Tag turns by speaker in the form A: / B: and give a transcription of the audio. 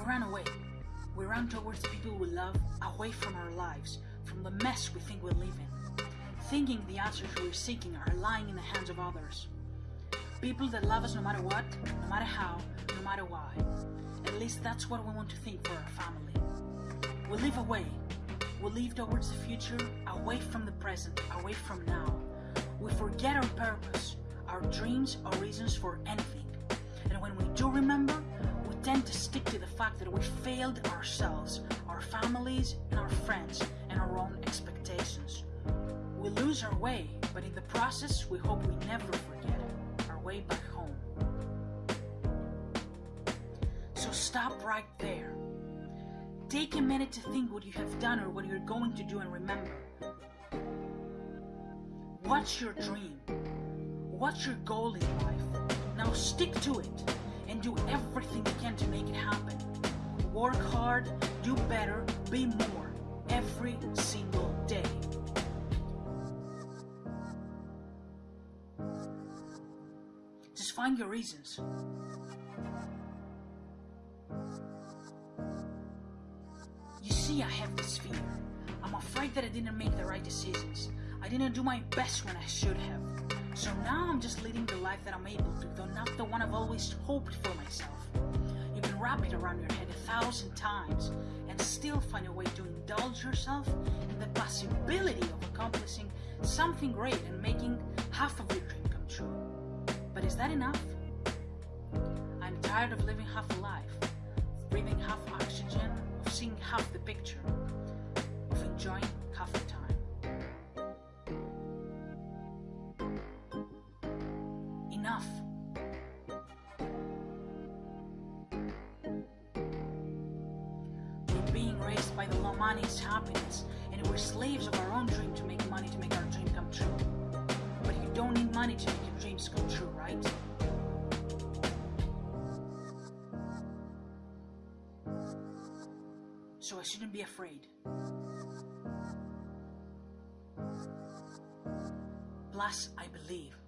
A: run away. We run towards people we love, away from our lives, from the mess we think we live in, thinking the answers we're seeking are lying in the hands of others. People that love us no matter what, no matter how, no matter why. At least that's what we want to think for our family. We live away. We live towards the future, away from the present, away from now. We forget our purpose, our dreams, our reasons for anything. And when we do remember, we tend to to the fact that we failed ourselves, our families, and our friends, and our own expectations. We lose our way, but in the process, we hope we never forget our way back home. So stop right there. Take a minute to think what you have done or what you're going to do and remember. What's your dream? What's your goal in life? Now stick to it do everything you can to make it happen. Work hard, do better, be more every single day. Just find your reasons. You see, I have this fear. I'm afraid that I didn't make the right decisions. I didn't do my best when I should have. So now I'm just leading the life that I'm able to, though not the one I've always hoped for myself. You can wrap it around your head a thousand times and still find a way to indulge yourself in the possibility of accomplishing something great and making half of your dream come true. But is that enough? I'm tired of living half a life, of breathing half oxygen, of seeing half the picture, of enjoying Enough. We're being raised by the law money is happiness, and we're slaves of our own dream to make money to make our dream come true. But you don't need money to make your dreams come true, right? So I shouldn't be afraid. Plus, I believe.